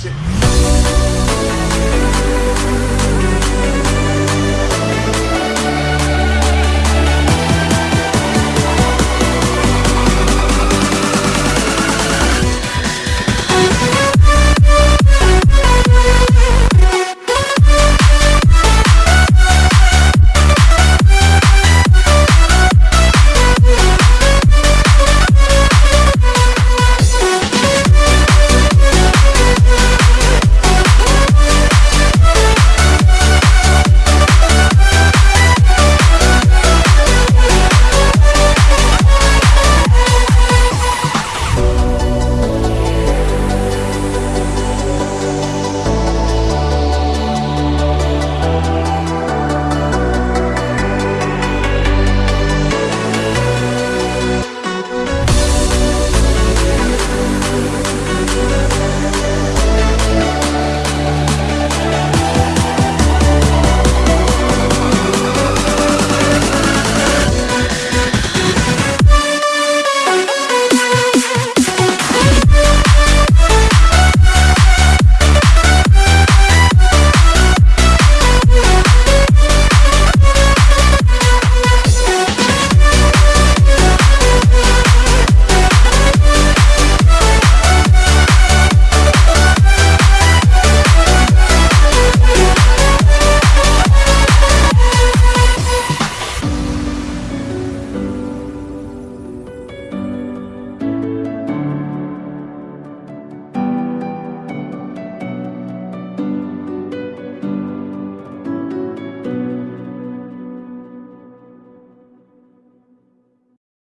Спасибо.